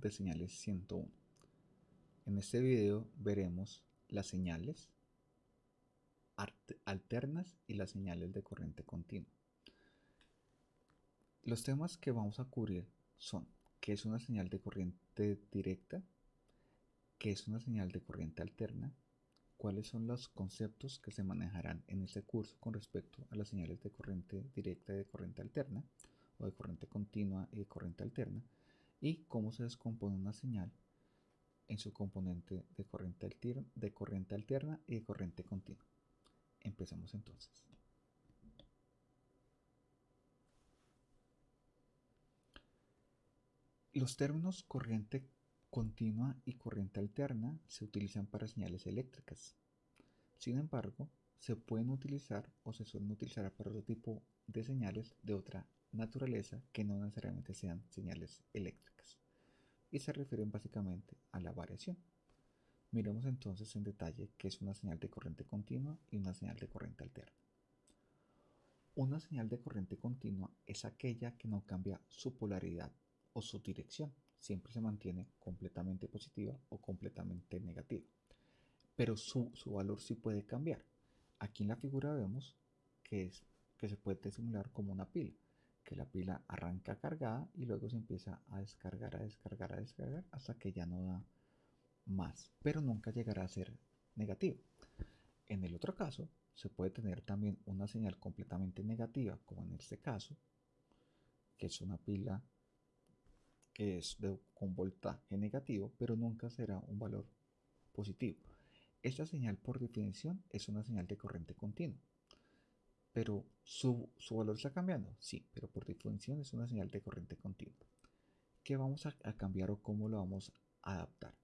de señales 101. En este video veremos las señales alternas y las señales de corriente continua. Los temas que vamos a cubrir son qué es una señal de corriente directa, qué es una señal de corriente alterna, cuáles son los conceptos que se manejarán en este curso con respecto a las señales de corriente directa y de corriente alterna, o de corriente continua y de corriente alterna, y cómo se descompone una señal en su componente de corriente, de corriente alterna y de corriente continua. Empezamos entonces. Los términos corriente continua y corriente alterna se utilizan para señales eléctricas. Sin embargo, se pueden utilizar o se suelen utilizar para otro tipo de señales de otra naturaleza que no necesariamente sean señales eléctricas y se refieren básicamente a la variación. Miremos entonces en detalle qué es una señal de corriente continua y una señal de corriente alterna. Una señal de corriente continua es aquella que no cambia su polaridad o su dirección, siempre se mantiene completamente positiva o completamente negativa, pero su, su valor sí puede cambiar. Aquí en la figura vemos que, es, que se puede simular como una pila que la pila arranca cargada y luego se empieza a descargar, a descargar, a descargar hasta que ya no da más, pero nunca llegará a ser negativo. En el otro caso, se puede tener también una señal completamente negativa, como en este caso, que es una pila que es de, con voltaje negativo, pero nunca será un valor positivo. Esta señal por definición es una señal de corriente continua pero su, valor está cambiando. Sí, pero por definición es una señal de corriente continua. ¿Qué vamos a, cambiar o cómo lo vamos a adaptar?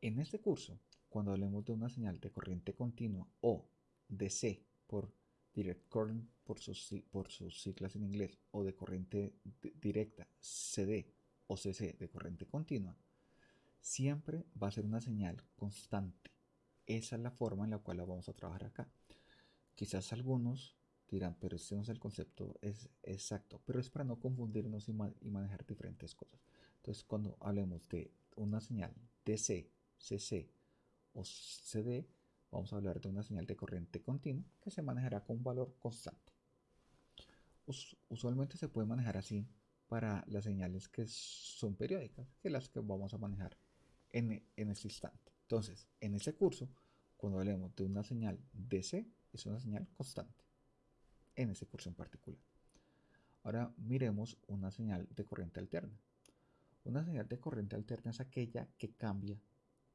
En este curso, cuando hablemos de una señal de corriente continua o DC por direct current por sus, por sus siglas en inglés o de corriente directa CD o CC de corriente continua, siempre va a ser una señal constante. Esa es la forma en la cual la vamos a trabajar acá. Quizás algunos dirán, pero este no es el concepto es exacto, pero es para no confundirnos y, manejar diferentes cosas. Entonces, cuando hablemos de una señal DC, CC o CD, vamos a hablar de una señal de corriente continua que se manejará con un valor constante. usualmente se puede manejar así para las señales que son periódicas, que las que vamos a manejar en, en este instante. Entonces, en este curso, cuando hablemos de una señal DC, es una señal constante en ese curso en particular. Ahora miremos una señal de corriente alterna. Una señal de corriente alterna es aquella que cambia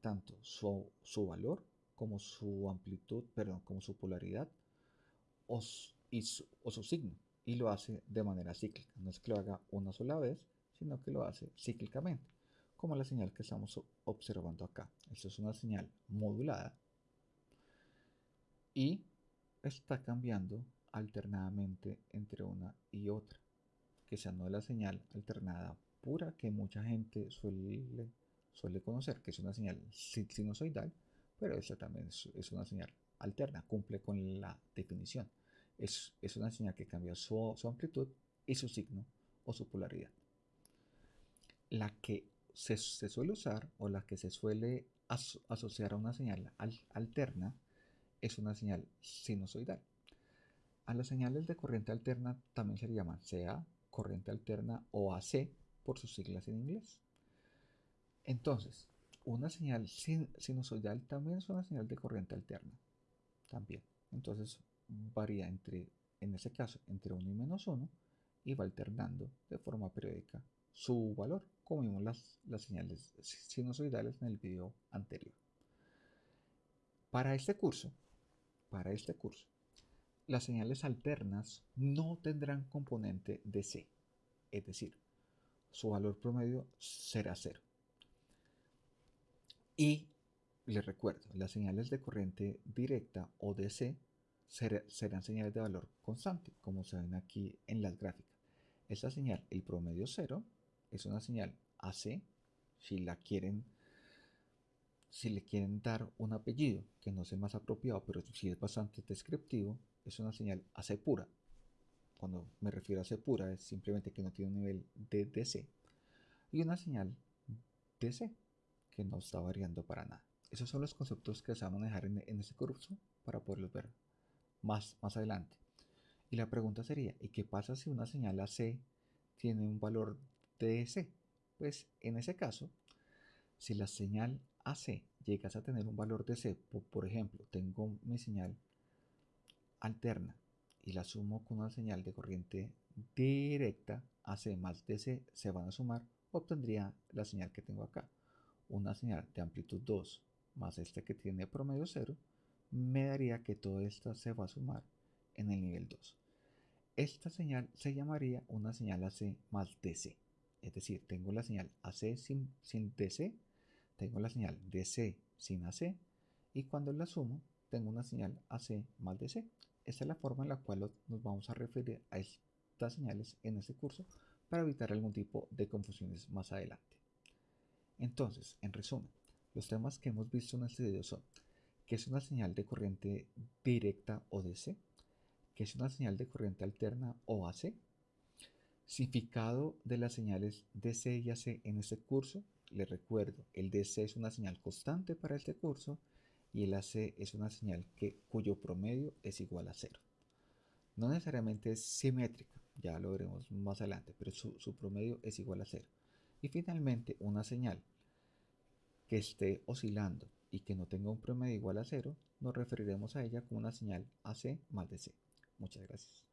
tanto su, valor como su amplitud, perdón, como su polaridad o su, o su signo y lo hace de manera cíclica. No es que lo haga una sola vez, sino que lo hace cíclicamente, como la señal que estamos observando acá. Esto es una señal modulada y está cambiando alternadamente entre una y otra, que sea no la señal alternada pura que mucha gente suele, suele conocer, que es una señal sinusoidal, pero esta también es, una señal alterna, cumple con la definición. Es, una señal que cambia su, amplitud y su signo o su polaridad. La que se, suele usar o la que se suele asociar a una señal alterna es una señal sinusoidal. A las señales de corriente alterna también se le llama CA, corriente alterna o AC por sus siglas en inglés. Entonces, una señal sinusoidal también es una señal de corriente alterna. También. Entonces, varía entre, en ese caso, entre 1 y menos 1 y va alternando de forma periódica su valor, como vimos las, las señales sinusoidales en el video anterior. Para este curso, para este curso. Las señales alternas no tendrán componente de C, es decir, su valor promedio será cero. Y les recuerdo, las señales de corriente directa o DC serán señales de valor constante, como se ven aquí en las gráficas. Esta señal, el promedio cero, es una señal AC, si la quieren si le quieren dar un apellido que no sea más apropiado, pero si es bastante descriptivo, es una señal AC pura. Cuando me refiero a AC pura es simplemente que no tiene un nivel de DC. y una señal DC que no está variando para nada. Esos son los conceptos que se van a manejar en, este curso para poderlos ver más, más adelante. Y la pregunta sería, ¿y qué pasa si una señal AC tiene un valor DC? Pues en ese caso, si la señal AC llegas a tener un valor DC, por, por ejemplo, tengo mi señal alterna y la sumo con una señal de corriente directa, AC más DC se van a sumar, obtendría la señal que tengo acá. Una señal de amplitud 2 más este que tiene promedio 0, me daría que todo esto se va a sumar en el nivel 2. Esta señal se llamaría una señal AC más DC. Es decir, tengo la señal AC sin, sin DC, tengo la señal DC sin AC y cuando la sumo tengo una señal AC más DC. Esta es la forma en la cual nos vamos a referir a estas señales en este curso para evitar algún tipo de confusiones más adelante. Entonces, en resumen, los temas que hemos visto en este video son qué es una señal de corriente directa o DC, qué es una señal de corriente alterna o AC, significado de las señales DC y AC en este curso. Les recuerdo, el DC es una señal constante para este curso y el AC es una señal que, cuyo promedio es igual a cero. No necesariamente es simétrica, ya lo veremos más adelante, pero su, su promedio es igual a cero. Y finalmente, una señal que esté oscilando y que no tenga un promedio igual a cero, nos referiremos a ella como una señal AC más DC. Muchas gracias.